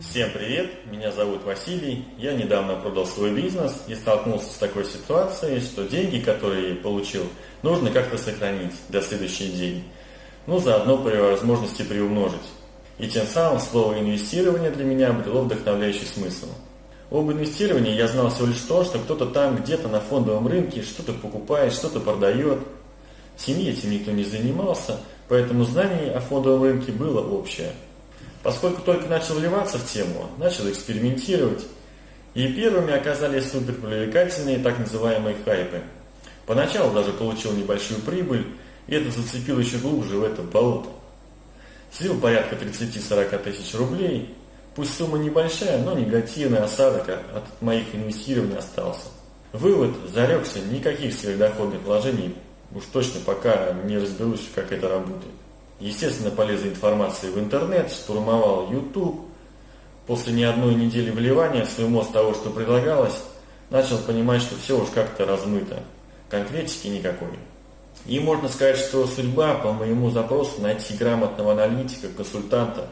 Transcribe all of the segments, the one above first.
Всем привет, меня зовут Василий. Я недавно продал свой бизнес и столкнулся с такой ситуацией, что деньги, которые получил, нужно как-то сохранить до следующей недели. Ну, заодно при возможности приумножить. И тем самым слово инвестирование для меня обрело вдохновляющий смысл. Об инвестировании я знал всего лишь то, что кто-то там где-то на фондовом рынке что-то покупает, что-то продает. В семье этим никто не занимался, поэтому знание о фондовом рынке было общее – Поскольку только начал вливаться в тему, начал экспериментировать, и первыми оказались суперпривлекательные так называемые хайпы. Поначалу даже получил небольшую прибыль, и это зацепил еще глубже в это болото. Слил порядка 30-40 тысяч рублей, пусть сумма небольшая, но негативный осадок от моих инвестирований остался. Вывод, зарекся, никаких сверхдоходных вложений, уж точно пока не разберусь, как это работает. Естественно, полез за информацией в интернет, штурмовал YouTube. После не одной недели вливания в свой мозг того, что предлагалось, начал понимать, что все уж как-то размыто. Конкретики никакой. И можно сказать, что судьба по моему запросу найти грамотного аналитика, консультанта,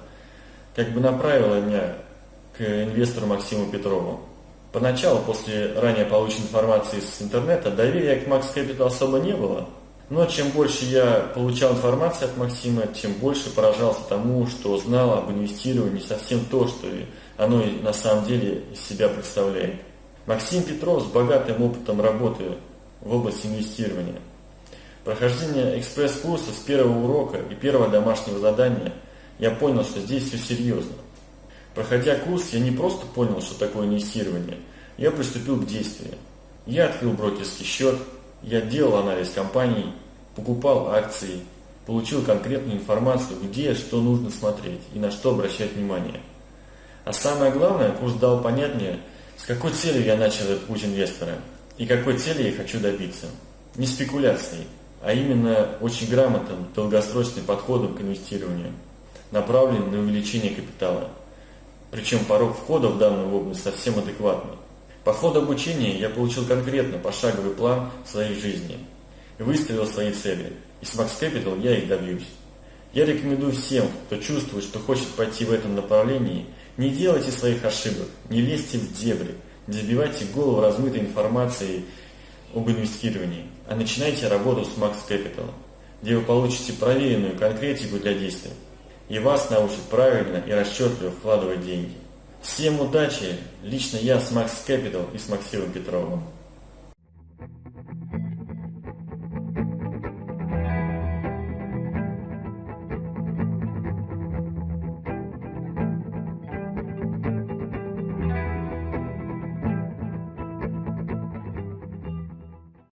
как бы направила меня к инвестору Максиму Петрову. Поначалу, после ранее полученной информации с интернета, доверия к Max Capital особо не было – но чем больше я получал информации от Максима, тем больше поражался тому, что знал об инвестировании совсем то, что оно на самом деле из себя представляет. Максим Петров с богатым опытом работы в области инвестирования. Прохождение экспресс-курса с первого урока и первого домашнего задания я понял, что здесь все серьезно. Проходя курс, я не просто понял, что такое инвестирование, я приступил к действию. Я открыл брокерский счет, я делал анализ компаний, покупал акции, получил конкретную информацию, где что нужно смотреть и на что обращать внимание. А самое главное, курс дал понять мне, с какой целью я начал этот путь инвестора и какой цели я хочу добиться. Не спекуляцией, а именно очень грамотным, долгосрочным подходом к инвестированию, направленным на увеличение капитала. Причем порог входа в данную область совсем адекватный. По ходу обучения я получил конкретно пошаговый план своей жизни выставил свои цели. И с Max Capital я их добьюсь. Я рекомендую всем, кто чувствует, что хочет пойти в этом направлении, не делайте своих ошибок, не лезьте в дебри, не забивайте голову размытой информацией об инвестировании, а начинайте работу с Max Capital, где вы получите проверенную конкретику для действий, и вас научат правильно и расчетливо вкладывать деньги. Всем удачи! Лично я с Max Capital и с Максимом Петровым.